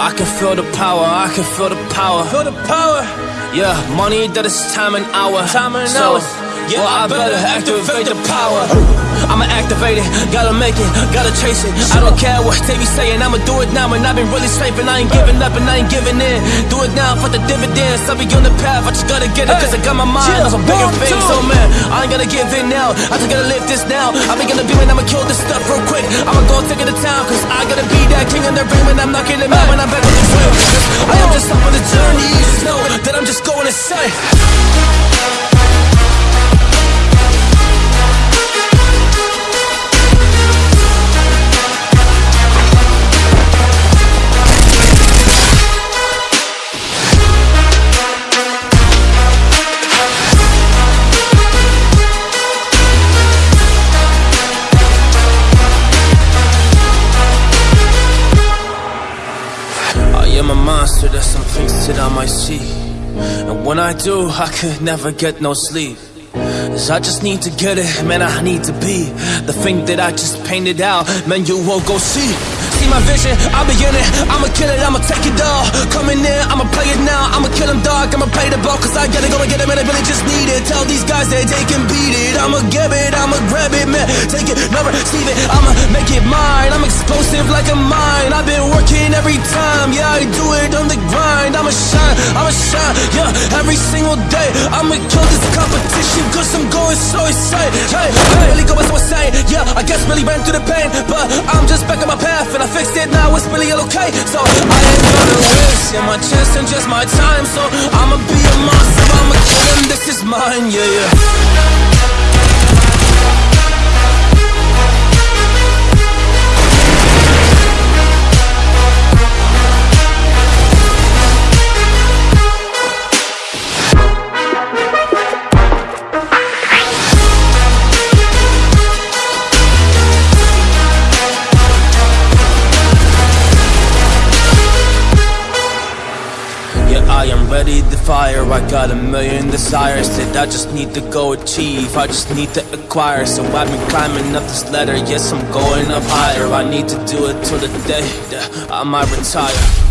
I can feel the power, I can feel the power. Feel the power. Yeah, money that is time and hour. Time and so, hours. Yeah, well, I I better better activate activate the the power. I'ma activate it, gotta make it, gotta chase it. I don't care what they be saying, I'ma do it now. And I've been really safe, and I ain't giving up, and I ain't giving in. Do it now for the dividends. I'll be on the path, I just gotta get it, cause I got my mind Yeah, on some bigger things. So, man, I ain't gonna give in now. I just gotta live this now. I be gonna be when I'ma kill this stuff real quick. I'ma go take it to town, cause I gotta be that king in the ring when I'm knocking it out when I'm back on the trail. I am just up on the journey, you just know that I'm just going insane. Some things that I might see. And when I do, I could never get no sleep. Cause I just need to get it, man, I need to be the thing that I just painted out, man, you won't go see. See my vision, I'll be in it, I'ma kill it, I'ma take it all. Coming in, I'ma play it now, I'ma kill him dog, I'ma play the ball, cause I gotta go and get it, man, I really just need it. Tell these guys that they can beat it, I'ma get it, I'ma grab it, man, take it, never receive it, I'ma make it mine, I'm explosive like a every time, yeah, I do it on the grind, I'ma shine, I'ma shine, yeah, every single day, I'ma kill this competition, cause I'm going so insane, hey, hey, really going so insane, yeah, I guess really ran through the pain, but I'm just back on my path, and I fixed it, now it's really all okay, so I ain't gonna waste, yeah, my chance and just my time, so I'ma be a monster, I'ma kill him, this is mine, yeah. Ready to fire. I got a million desires that I just need to go achieve. I just need to acquire. So I've been climbing up this ladder. Yes, I'm going up higher. I need to do it till the day that I might retire.